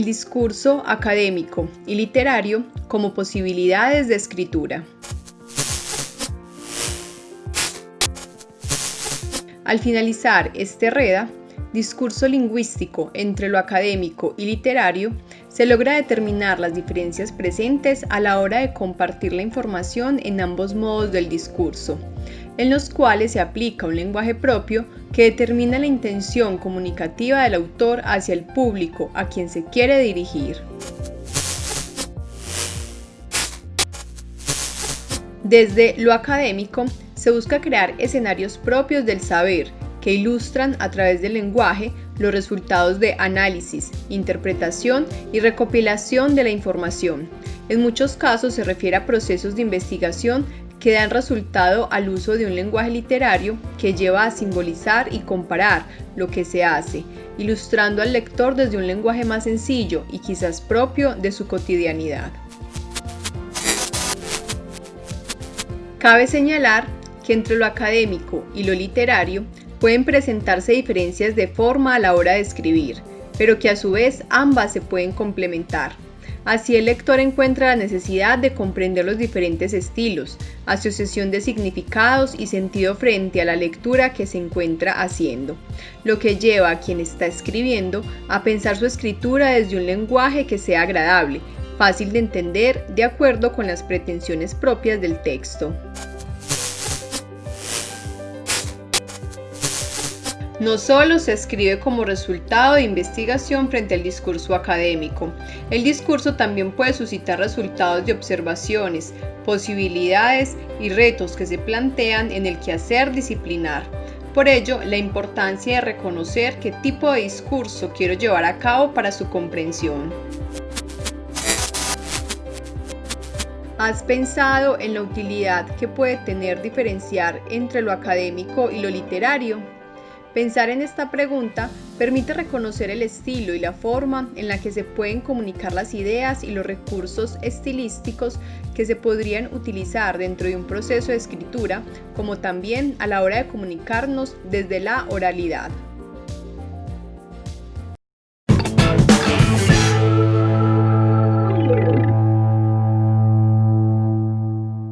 Discurso académico y literario como posibilidades de escritura. Al finalizar este REDA, discurso lingüístico entre lo académico y literario, se logra determinar las diferencias presentes a la hora de compartir la información en ambos modos del discurso, en los cuales se aplica un lenguaje propio que determina la intención comunicativa del autor hacia el público a quien se quiere dirigir. Desde lo académico, se busca crear escenarios propios del saber que ilustran a través del lenguaje los resultados de análisis, interpretación y recopilación de la información. En muchos casos se refiere a procesos de investigación que dan resultado al uso de un lenguaje literario que lleva a simbolizar y comparar lo que se hace, ilustrando al lector desde un lenguaje más sencillo y quizás propio de su cotidianidad. Cabe señalar que entre lo académico y lo literario pueden presentarse diferencias de forma a la hora de escribir, pero que a su vez ambas se pueden complementar. Así el lector encuentra la necesidad de comprender los diferentes estilos, asociación de significados y sentido frente a la lectura que se encuentra haciendo, lo que lleva a quien está escribiendo a pensar su escritura desde un lenguaje que sea agradable, fácil de entender de acuerdo con las pretensiones propias del texto. No solo se escribe como resultado de investigación frente al discurso académico, el discurso también puede suscitar resultados de observaciones, posibilidades y retos que se plantean en el quehacer disciplinar. Por ello, la importancia de reconocer qué tipo de discurso quiero llevar a cabo para su comprensión. ¿Has pensado en la utilidad que puede tener diferenciar entre lo académico y lo literario? Pensar en esta pregunta permite reconocer el estilo y la forma en la que se pueden comunicar las ideas y los recursos estilísticos que se podrían utilizar dentro de un proceso de escritura, como también a la hora de comunicarnos desde la oralidad.